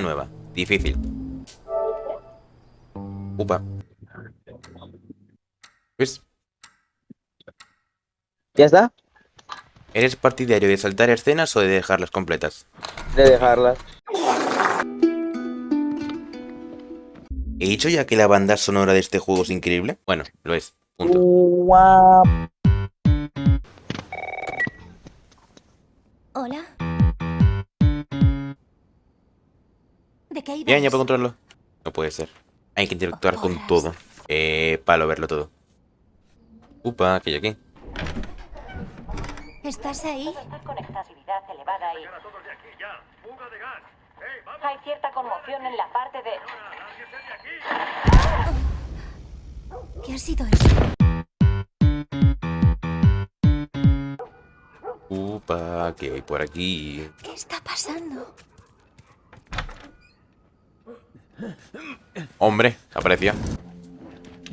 Nueva. Difícil. Upa. ¿Ves? ¿Ya está? ¿Eres partidario de saltar escenas o de dejarlas completas? De dejarlas. ¿He dicho ya que la banda sonora de este juego es increíble? Bueno, lo es. Punto. Bien, ya puedo controlarlo. No puede ser. Hay que interactuar con todo. Eh, para verlo todo. Upa, que hay aquí. ¿Estás ahí? elevada y... Hay cierta conmoción en la parte de... ¿Qué ha sido eso? Upa, que hay por aquí. ¿Qué está pasando? Hombre.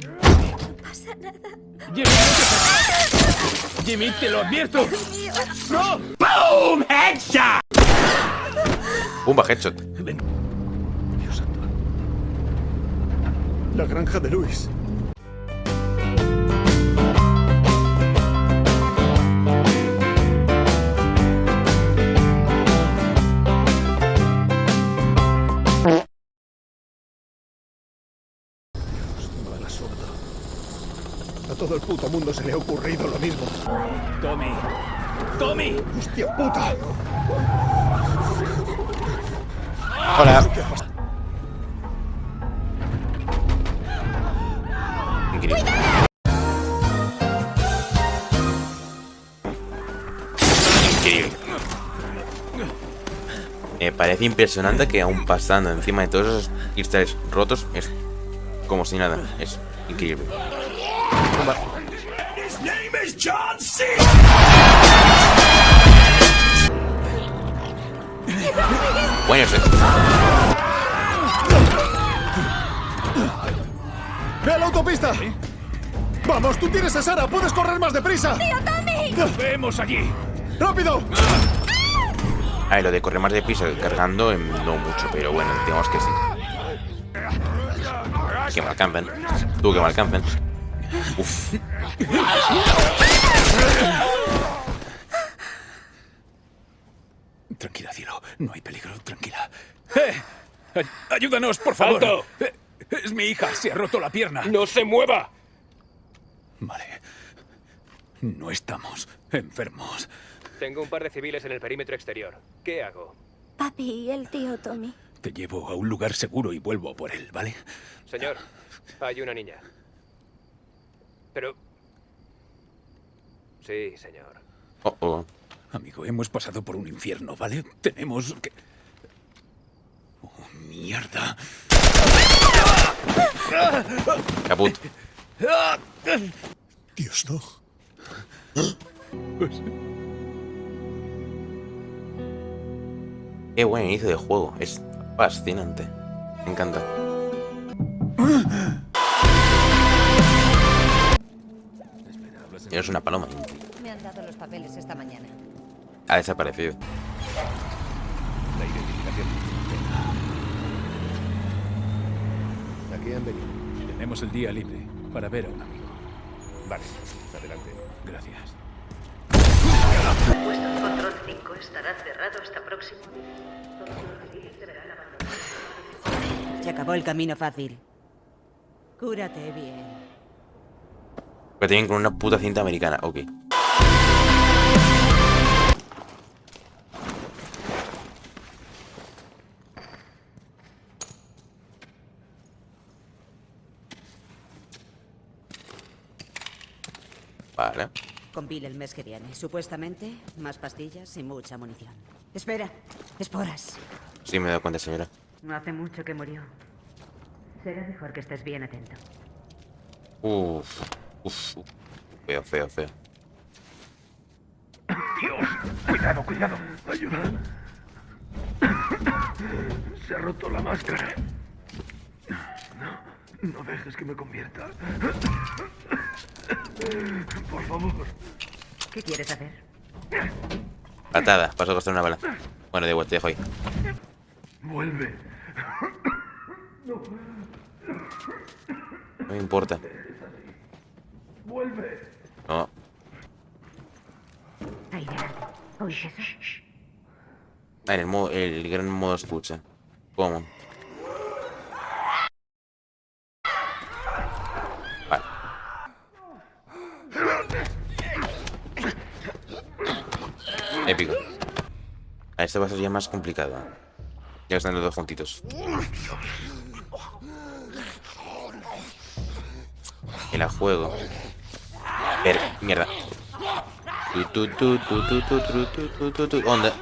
No pasa nada. Jimmy, te acerques. Jimmy, te lo advierto. ¡No! Pumba, headshot. Ven. Dios santo. La granja de Luis. Puto mundo se le ha ocurrido lo mismo. Tommy. Tommy. Hostia puta. Hola. Increíble. Increíble. Me parece impresionante que aún pasando encima de todos esos cristales rotos es como si nada. Es increíble. Pumba. Bueno, ese- ¡Ve a la autopista! ¡Vamos, tú tienes a Sara! ¡Puedes correr más deprisa! ¡Tío Tommy! ¡Vemos allí! ¡Rápido! A ver, lo de correr más de piso cargando, em, no mucho, pero bueno, digamos que sí. Que me alcancen. Tú que me alcancen. Uf. Tranquila, cielo. No hay peligro. Tranquila. ¡Eh! Ay- ¡Ayúdanos, por favor! ¡Alto! Eh, Es mi hija. Se ha roto la pierna. ¡No se mueva! Vale. No estamos enfermos. Tengo un par de civiles en el perímetro exterior. ¿Qué hago? Papi y el tío Tommy. Te llevo a un lugar seguro y vuelvo por él, ¿vale? Señor, hay una niña. Pero... Sí, señor. Oh, oh. Amigo, hemos pasado por un infierno, ¿vale? Tenemos que... Oh, mierda. Caput. Dios, no. Qué buen inicio de juego. Es fascinante. Me encanta. Es una paloma. Me han dado los papeles esta mañana. Ha desaparecido. La identificación. Aquí han venido. Tenemos el día libre para ver a un amigo. Vale, adelante. Gracias. Puesto de control 5 estará cerrado hasta próximo. Se acabó el camino fácil. Cúrate bien. Que tienen con una puta cinta americana. Ok. Vale. Con Bill el mes que viene. Supuestamente, más pastillas y mucha munición. Espera, esporas. Sí, me he dado cuenta, señora. No hace mucho que murió. Será mejor que estés bien atento. Uf. Uf. uf. Feo, feo, feo. Cuidado, cuidado. Ayuda. Se ha roto la máscara. No, no dejes que me convierta. Por favor. ¿Qué quieres hacer? Patada. Paso a costar una bala. Bueno, de igual, te dejo ahí. Vuelve. No me importa. Vuelve. No. Ah, en el, modo, el gran modo escucha. ¿Cómo? Vale. Épico. A este va a ser ya más complicado. Ya están los dos juntitos. Y la juego. Ver, mierda. ¿Dónde?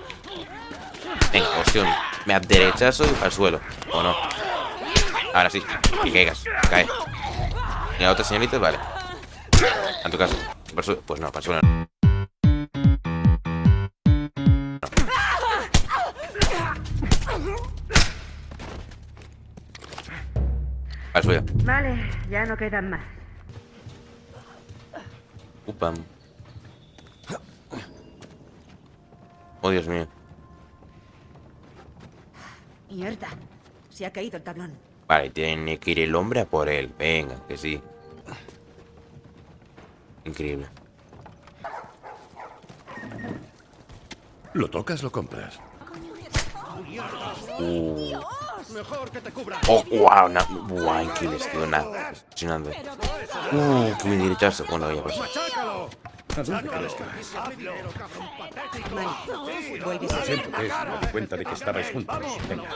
Venga, opción. Me aderechazo al suelo. ¿O no? Ahora sí. Y caigas. Cae. ¿Y la otra señorita? Vale. En tu caso. Pues no, para suelo no. Para suelo. Vale, ya no quedan más. Upam. Oh, Dios mío. Mierda. Se ha caído el tablón. Vale, tiene que ir el hombre a por él. Venga, que sí. Increíble. Lo tocas, lo compras. Uh. Mejor que te cubra. Oh, wow, na, wow, increíble, tío, nada. Impresionante. Uh, qué bien derechazo. Bueno, ya pues. ¡Machácalo! ¿A dónde crees que vas? Mike, vuelves a Siento que me di cuenta de que estabais juntos. Venga.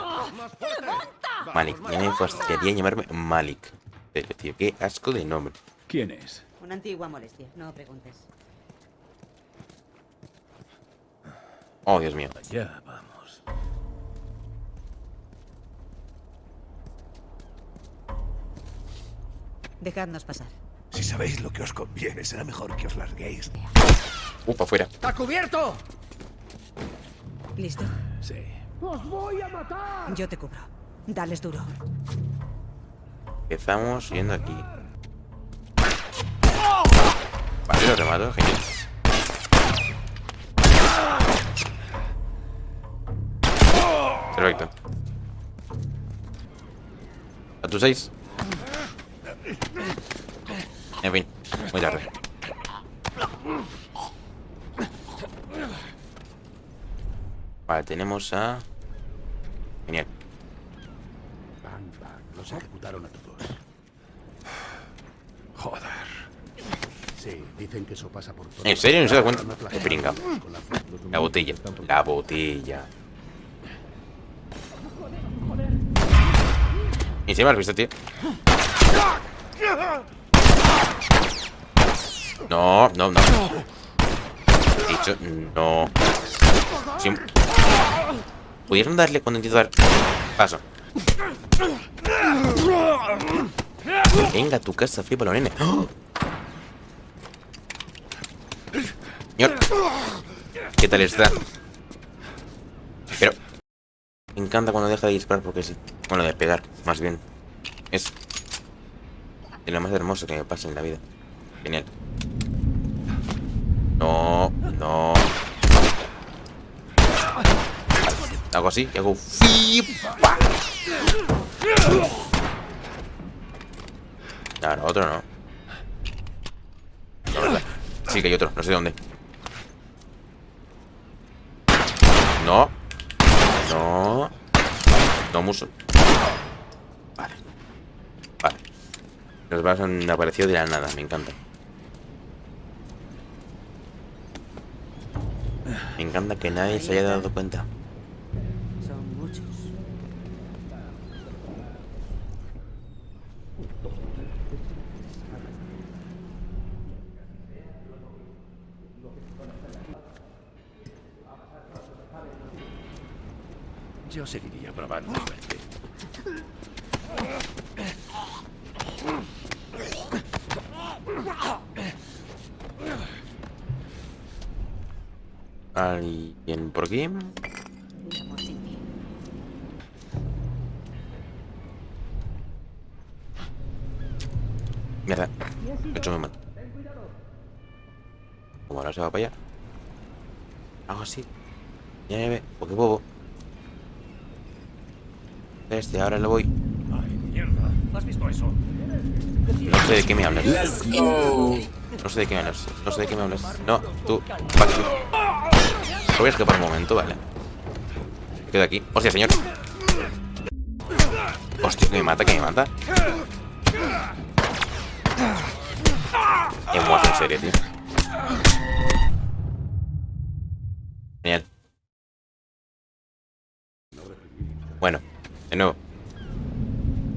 Malik, ya me fastidiaría llamarme Malik. Pero, tío, qué asco de nombre. ¿Quién es? Una antigua molestia, no preguntes. Oh, Dios mío. Ya Dejadnos pasar. Si sabéis lo que os conviene, será mejor que os larguéis. Upa, afuera. ¡Está cubierto! ¿Listo? Sí. Yo te cubro. Dales duro. Empezamos yendo aquí. Vale, lo remato, genial. Perfecto. A tus seis. En fin, muy tarde. Vale, tenemos a... Genial. Van, van. Los ejecutaron a todos. Joder. Sí, dicen que eso pasa por todo. ¿En serio? ¿No se da cuenta? Te la botella. La botella. ¿Y me has visto, tío? No, no, no. Dicho, no. ¿Pudieron darle cuando intento dar paso? Venga, tu casa, flipa nene. ¡Oh! Señor. ¿Qué tal está? Pero... Me encanta cuando deja de disparar porque sí. Bueno, de pegar, más bien. Es... lo más hermoso que me pasa en la vida. Genial. No, no. Hago así y hago... Ahora, otro no. Sí que hay otro, no sé dónde. No. No. No, muso. Vale. Vale. Los vasos han aparecido de la nada, me encanta. Me encanta que nadie se haya dado cuenta. Son muchos. Yo seguiría probando suerte. ¿Alguien por aquí? Mierda. He hecho muy mal. Como ahora se va para allá. Hago así. Nieve. O qué bobo. Este, ahora lo voy. Ay, mierda. ¿Has visto eso? No sé de qué me hablas. No sé de qué me hablas. No sé de qué me hablas. No, tú. va aquí. Voy a escapar un momento, vale. Me quedo aquí. Hostia, señor. Hostia, que me mata, que me mata. Me muerto en serio, tío. Genial. Bueno, de nuevo.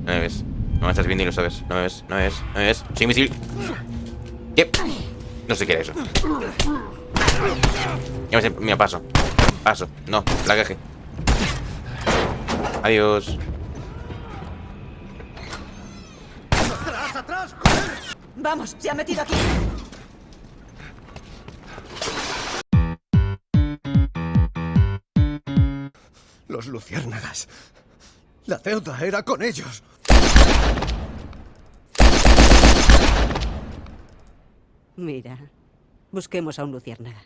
No me ves. No me estás viendo y lo sabes. No me ves, no me ves, no me ves. Soy invisible. ¿Qué? No sé qué era eso. Ya me sé, mira, paso. Paso. No, la caje. Adiós. Vamos, se ha metido aquí. Los luciérnagas. La deuda era con ellos. Mira, busquemos a un luciérnaga.